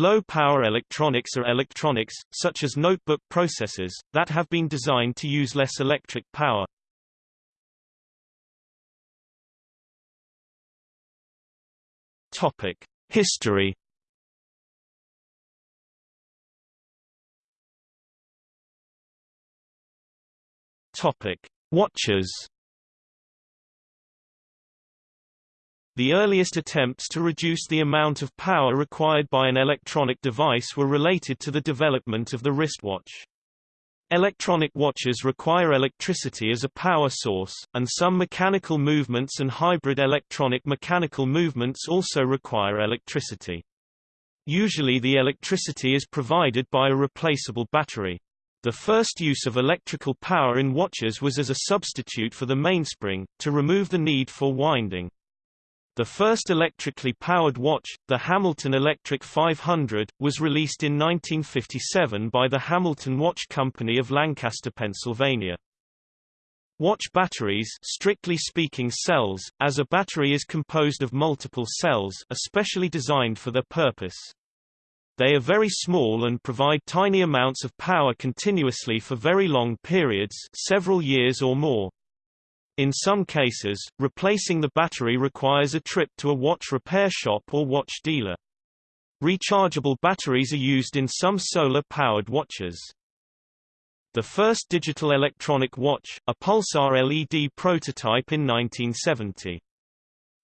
Low-power electronics are electronics, such as notebook processors, that have been designed to use less electric power. Topic: History. Topic: Watches. The earliest attempts to reduce the amount of power required by an electronic device were related to the development of the wristwatch. Electronic watches require electricity as a power source, and some mechanical movements and hybrid electronic-mechanical movements also require electricity. Usually the electricity is provided by a replaceable battery. The first use of electrical power in watches was as a substitute for the mainspring, to remove the need for winding. The first electrically powered watch, the Hamilton Electric 500, was released in 1957 by the Hamilton Watch Company of Lancaster, Pennsylvania. Watch batteries strictly speaking cells, as a battery is composed of multiple cells are specially designed for their purpose. They are very small and provide tiny amounts of power continuously for very long periods several years or more. In some cases, replacing the battery requires a trip to a watch repair shop or watch dealer. Rechargeable batteries are used in some solar-powered watches. The first digital electronic watch, a pulsar LED prototype in 1970.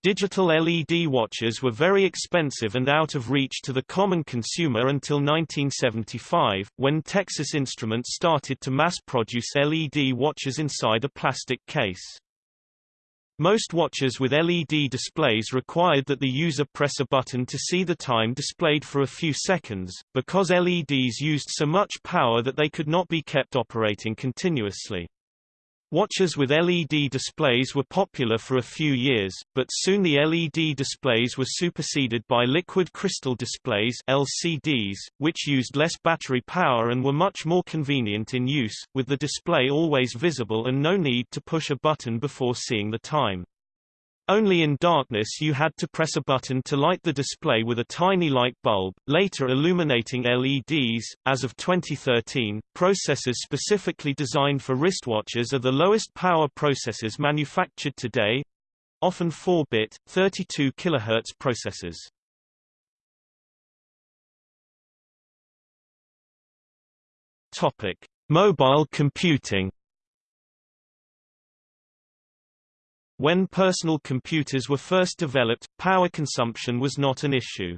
Digital LED watches were very expensive and out of reach to the common consumer until 1975, when Texas Instruments started to mass-produce LED watches inside a plastic case. Most watches with LED displays required that the user press a button to see the time displayed for a few seconds, because LEDs used so much power that they could not be kept operating continuously. Watches with LED displays were popular for a few years, but soon the LED displays were superseded by liquid crystal displays LCDs, which used less battery power and were much more convenient in use, with the display always visible and no need to push a button before seeing the time. Only in darkness you had to press a button to light the display with a tiny light bulb, later illuminating LEDs. As of 2013, processors specifically designed for wristwatches are the lowest power processors manufactured today often 4-bit, 32 kHz processors. Topic: Mobile computing When personal computers were first developed, power consumption was not an issue.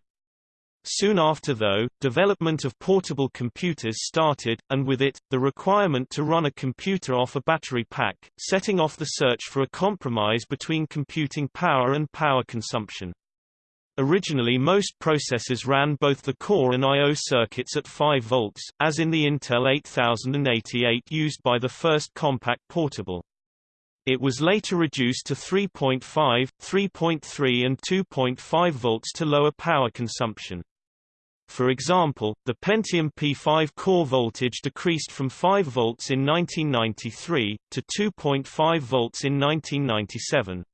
Soon after though, development of portable computers started, and with it, the requirement to run a computer off a battery pack, setting off the search for a compromise between computing power and power consumption. Originally most processors ran both the core and I.O. circuits at 5 volts, as in the Intel 8088 used by the first Compaq Portable. It was later reduced to 3.5, 3.3 and 2.5 volts to lower power consumption. For example, the Pentium P5 core voltage decreased from 5 volts in 1993, to 2.5 volts in 1997.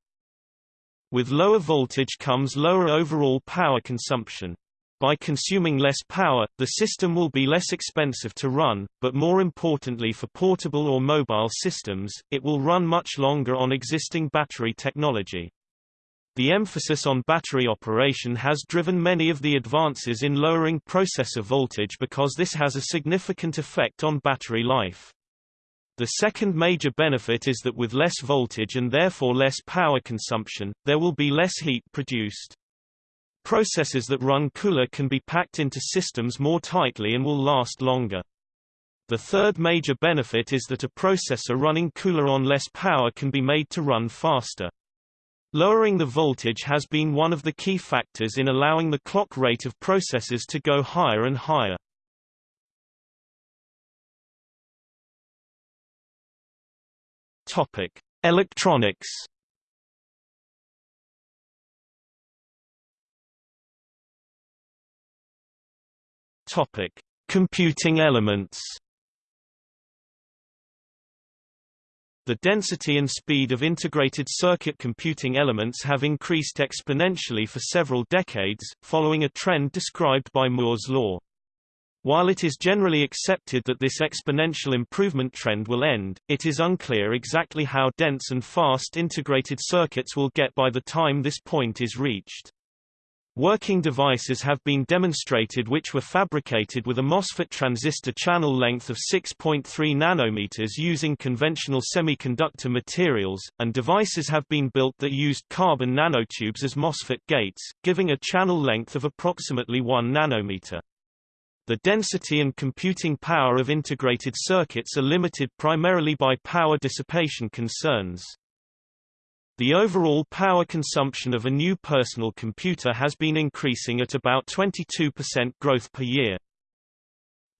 With lower voltage comes lower overall power consumption. By consuming less power, the system will be less expensive to run, but more importantly for portable or mobile systems, it will run much longer on existing battery technology. The emphasis on battery operation has driven many of the advances in lowering processor voltage because this has a significant effect on battery life. The second major benefit is that with less voltage and therefore less power consumption, there will be less heat produced. Processors that run cooler can be packed into systems more tightly and will last longer. The third major benefit is that a processor running cooler on less power can be made to run faster. Lowering the voltage has been one of the key factors in allowing the clock rate of processors to go higher and higher. Topic: Electronics Topic: Computing elements. the density and speed of integrated circuit computing elements have increased exponentially for several decades, following a trend described by Moore's law. While it is generally accepted that this exponential improvement trend will end, it is unclear exactly how dense and fast integrated circuits will get by the time this point is reached. Working devices have been demonstrated which were fabricated with a MOSFET transistor channel length of 6.3 nanometers using conventional semiconductor materials, and devices have been built that used carbon nanotubes as MOSFET gates, giving a channel length of approximately 1 nanometer. The density and computing power of integrated circuits are limited primarily by power dissipation concerns. The overall power consumption of a new personal computer has been increasing at about 22% growth per year.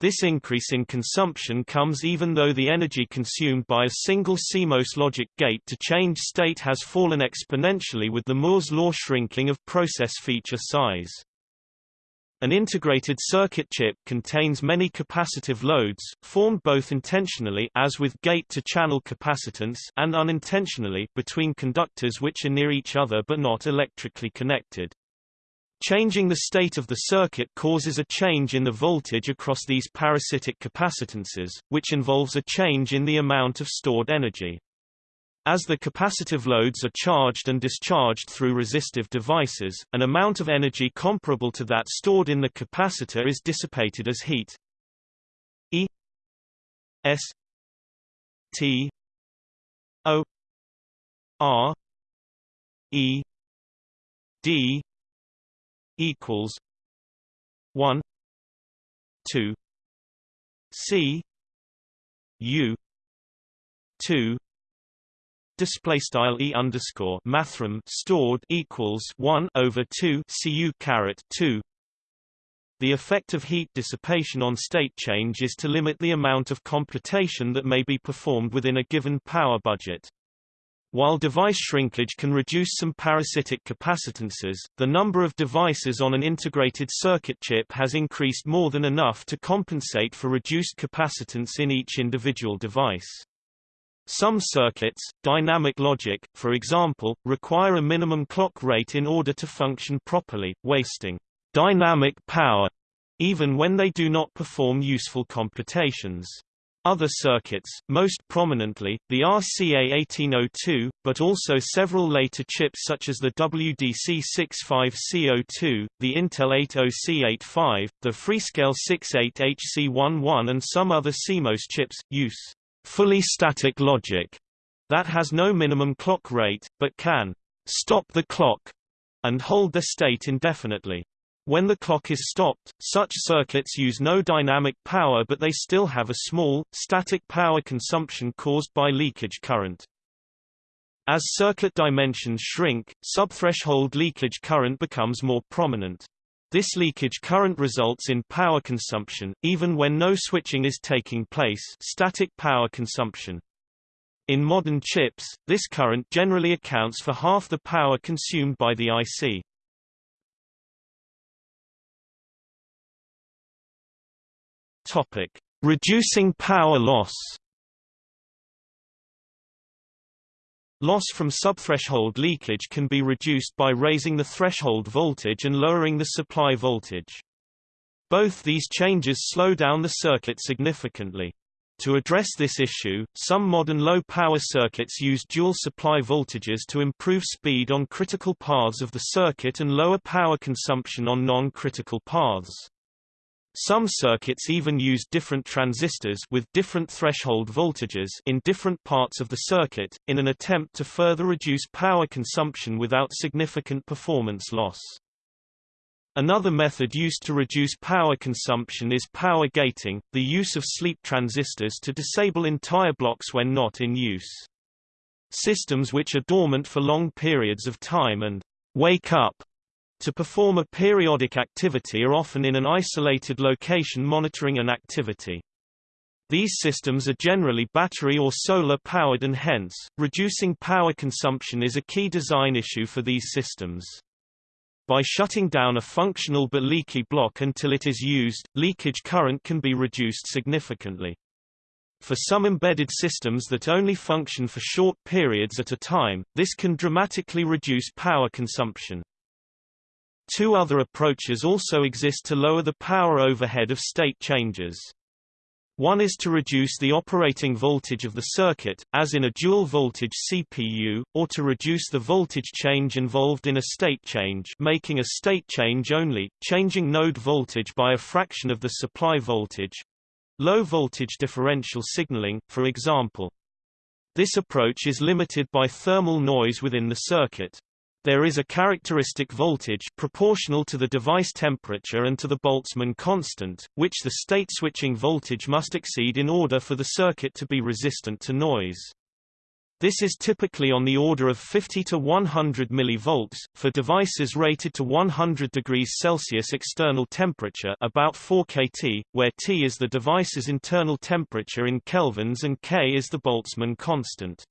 This increase in consumption comes even though the energy consumed by a single CMOS logic gate to change state has fallen exponentially with the Moore's law shrinking of process feature size. An integrated circuit chip contains many capacitive loads, formed both intentionally as with gate-to-channel capacitance and unintentionally between conductors which are near each other but not electrically connected. Changing the state of the circuit causes a change in the voltage across these parasitic capacitances, which involves a change in the amount of stored energy. As the capacitive loads are charged and discharged through resistive devices, an amount of energy comparable to that stored in the capacitor is dissipated as heat. E S T O R E D equals one two C U two display style e underscore mathrm stored equals 1 over 2 cu caret 2 the effect of heat dissipation on state change is to limit the amount of computation that may be performed within a given power budget. While device shrinkage can reduce some parasitic capacitances, the number of devices on an integrated circuit chip has increased more than enough to compensate for reduced capacitance in each individual device. Some circuits, dynamic logic, for example, require a minimum clock rate in order to function properly, wasting dynamic power even when they do not perform useful computations. Other circuits, most prominently, the RCA1802, but also several later chips such as the WDC65C02, the Intel 80C85, the Freescale 68HC11 and some other CMOS chips, use fully static logic that has no minimum clock rate, but can stop the clock and hold the state indefinitely. When the clock is stopped, such circuits use no dynamic power but they still have a small, static power consumption caused by leakage current. As circuit dimensions shrink, subthreshold leakage current becomes more prominent. This leakage current results in power consumption, even when no switching is taking place static power consumption. In modern chips, this current generally accounts for half the power consumed by the IC. Topic: Reducing power loss. Loss from subthreshold leakage can be reduced by raising the threshold voltage and lowering the supply voltage. Both these changes slow down the circuit significantly. To address this issue, some modern low-power circuits use dual supply voltages to improve speed on critical paths of the circuit and lower power consumption on non-critical paths. Some circuits even use different transistors with different threshold voltages in different parts of the circuit, in an attempt to further reduce power consumption without significant performance loss. Another method used to reduce power consumption is power gating, the use of sleep transistors to disable entire blocks when not in use. Systems which are dormant for long periods of time and wake up to perform a periodic activity are often in an isolated location monitoring an activity. These systems are generally battery or solar powered and hence, reducing power consumption is a key design issue for these systems. By shutting down a functional but leaky block until it is used, leakage current can be reduced significantly. For some embedded systems that only function for short periods at a time, this can dramatically reduce power consumption. Two other approaches also exist to lower the power overhead of state changes. One is to reduce the operating voltage of the circuit, as in a dual-voltage CPU, or to reduce the voltage change involved in a state change making a state change only, changing node voltage by a fraction of the supply voltage. Low-voltage differential signaling, for example. This approach is limited by thermal noise within the circuit. There is a characteristic voltage proportional to the device temperature and to the Boltzmann constant, which the state switching voltage must exceed in order for the circuit to be resistant to noise. This is typically on the order of 50 to 100 mV, for devices rated to 100 degrees Celsius external temperature about 4 kT, where T is the device's internal temperature in kelvins and K is the Boltzmann constant.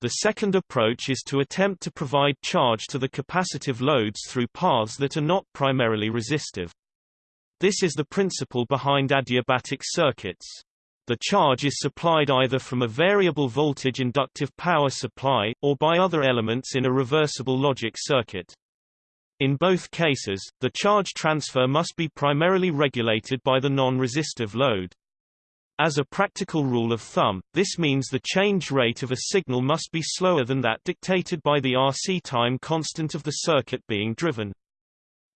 The second approach is to attempt to provide charge to the capacitive loads through paths that are not primarily resistive. This is the principle behind adiabatic circuits. The charge is supplied either from a variable voltage inductive power supply, or by other elements in a reversible logic circuit. In both cases, the charge transfer must be primarily regulated by the non-resistive load. As a practical rule of thumb, this means the change rate of a signal must be slower than that dictated by the RC time constant of the circuit being driven.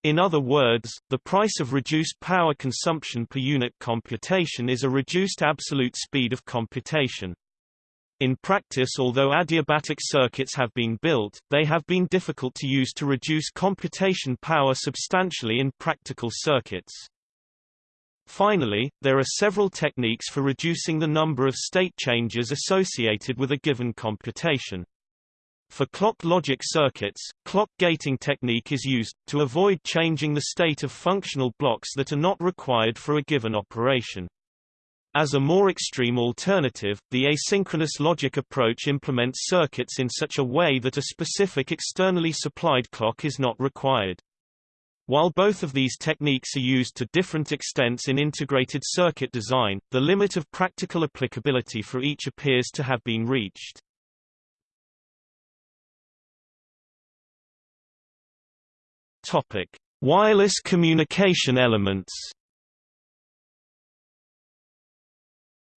In other words, the price of reduced power consumption per unit computation is a reduced absolute speed of computation. In practice although adiabatic circuits have been built, they have been difficult to use to reduce computation power substantially in practical circuits. Finally, there are several techniques for reducing the number of state changes associated with a given computation. For clock logic circuits, clock gating technique is used, to avoid changing the state of functional blocks that are not required for a given operation. As a more extreme alternative, the asynchronous logic approach implements circuits in such a way that a specific externally supplied clock is not required. While both of these techniques are used to different extents in integrated circuit design, the limit of practical applicability for each appears to have been reached. Topic: Wireless communication elements.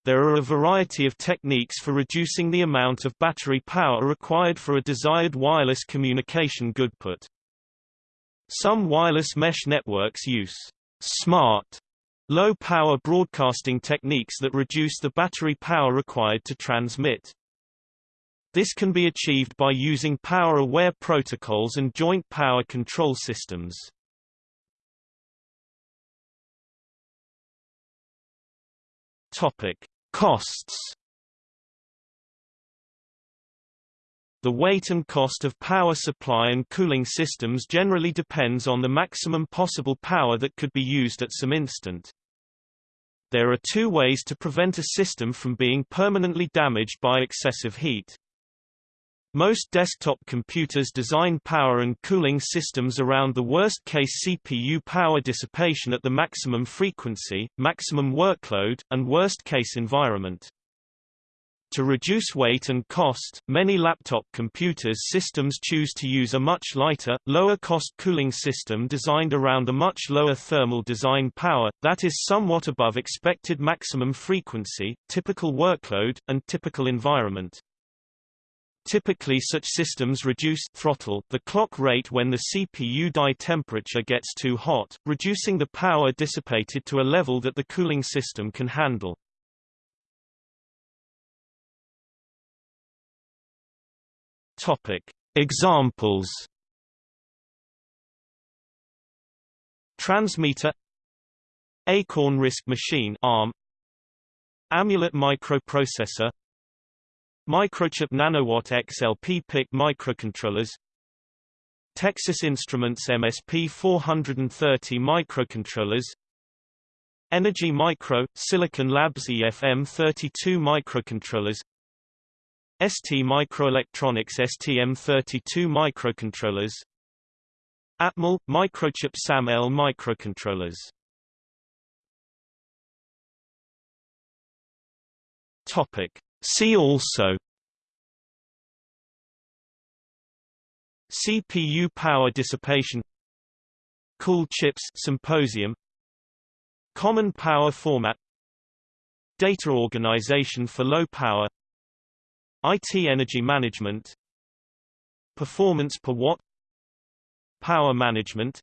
There are a variety of techniques for reducing the amount of battery power required for a desired wireless communication goodput. Some wireless mesh networks use smart low-power broadcasting techniques that reduce the battery power required to transmit. This can be achieved by using power-aware protocols and joint power control systems. Topic: Costs The weight and cost of power supply and cooling systems generally depends on the maximum possible power that could be used at some instant. There are two ways to prevent a system from being permanently damaged by excessive heat. Most desktop computers design power and cooling systems around the worst-case CPU power dissipation at the maximum frequency, maximum workload, and worst-case environment. To reduce weight and cost, many laptop computers systems choose to use a much lighter, lower-cost cooling system designed around a much lower thermal design power, that is somewhat above expected maximum frequency, typical workload, and typical environment. Typically such systems reduce throttle the clock rate when the CPU die temperature gets too hot, reducing the power dissipated to a level that the cooling system can handle. Examples. Transmeta Acorn RISC machine ARM. Amulet microprocessor. Microchip Nanowatt XLP PIC microcontrollers. Texas Instruments MSP 430 microcontrollers. Energy Micro, Silicon Labs EFM 32 microcontrollers ST Microelectronics STM32 microcontrollers. Atmel – Microchip SAM-L microcontrollers. Topic. See also. CPU power dissipation. Cool chips symposium. Common power format. Data organization for low power IT energy management Performance per watt Power management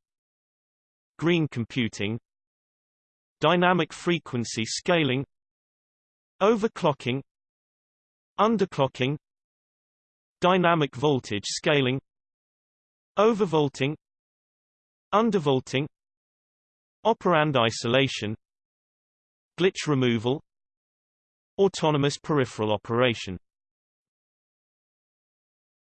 Green computing Dynamic frequency scaling Overclocking Underclocking Dynamic voltage scaling Overvolting Undervolting Operand isolation Glitch removal Autonomous peripheral operation